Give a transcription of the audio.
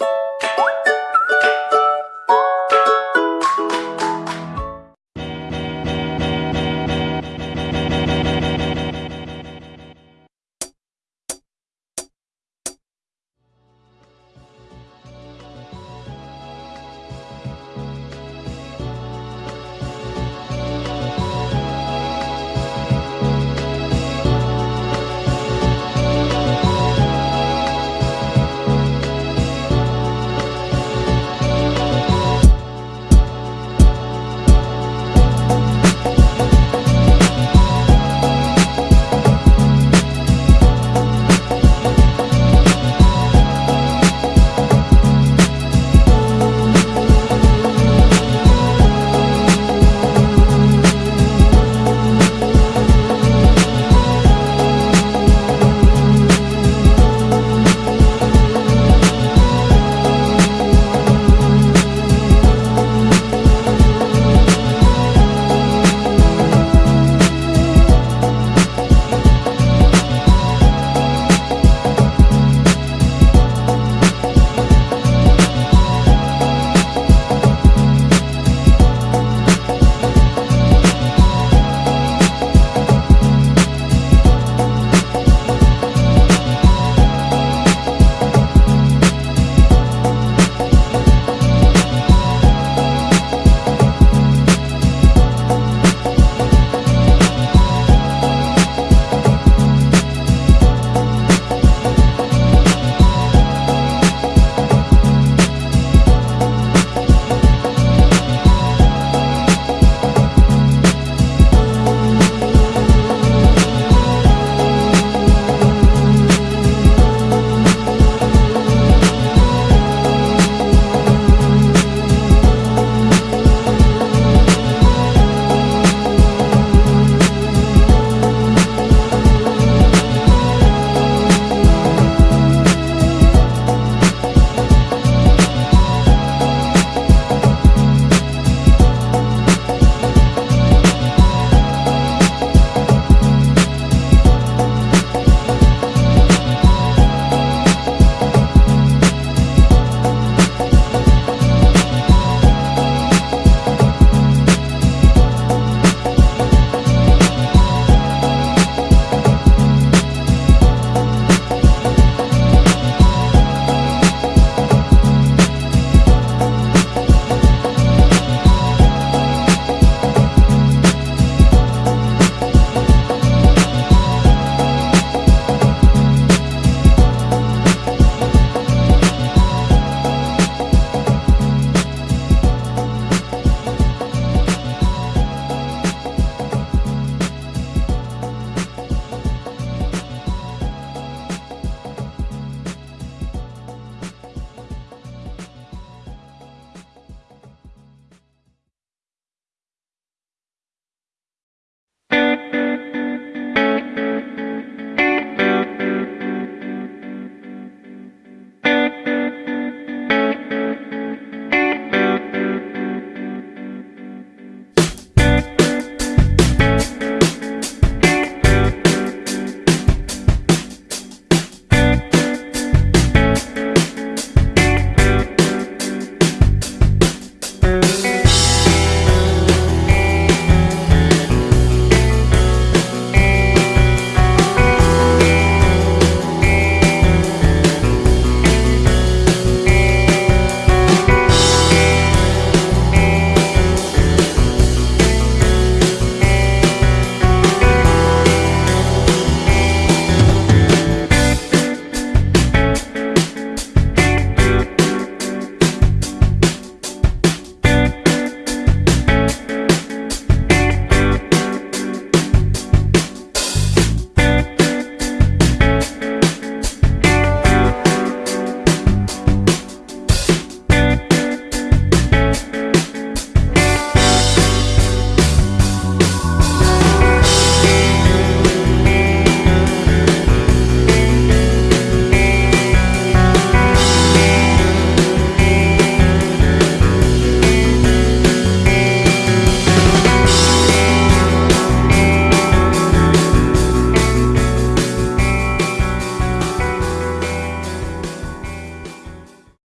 you